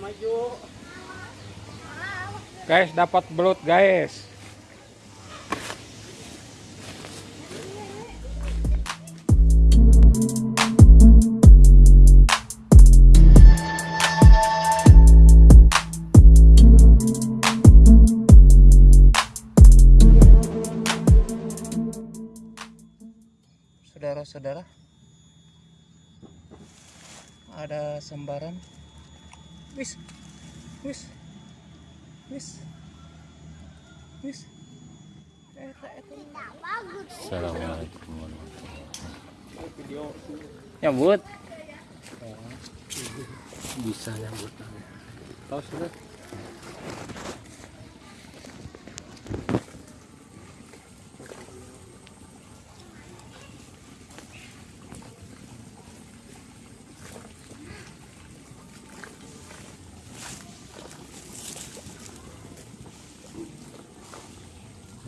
maju. Guys, dapat belut, guys. Saudara-saudara, ada sembaran. Wis, wis, wis, wis. Assalamualaikum Video Nyambut. Bisa nyambut Tahu sudah.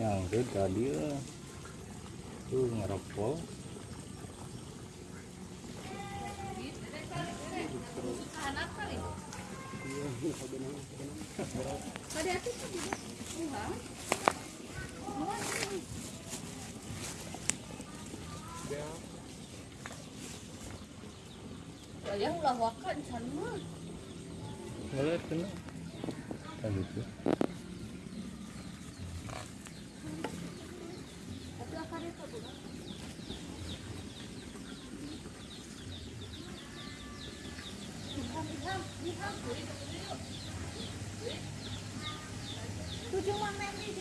Yang itu tadi. Tuh ngerokok. Kalian ulah wakan. Boleh kena. Kan itu Tujuh mana ini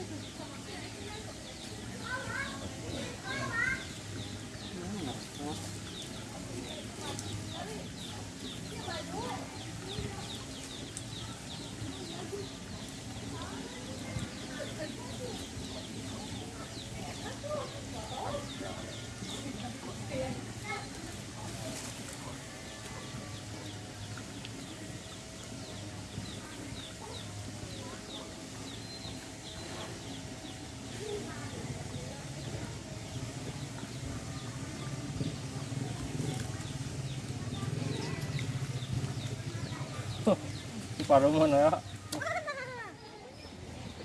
Paruh mana ya?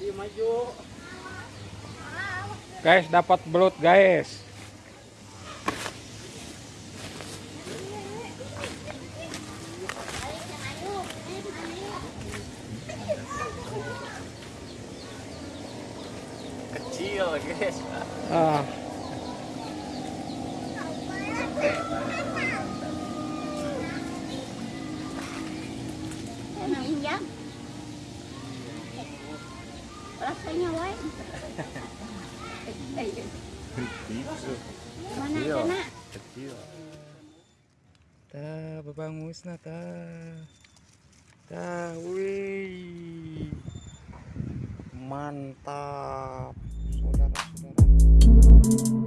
Dia maju. Guys, dapat belut, guys. kecil guys. Ah, Rasanya wae. Mana Kecil. kena? Kecil. ta babangus na ta. Ta, wih. Mantap, saudara-saudara.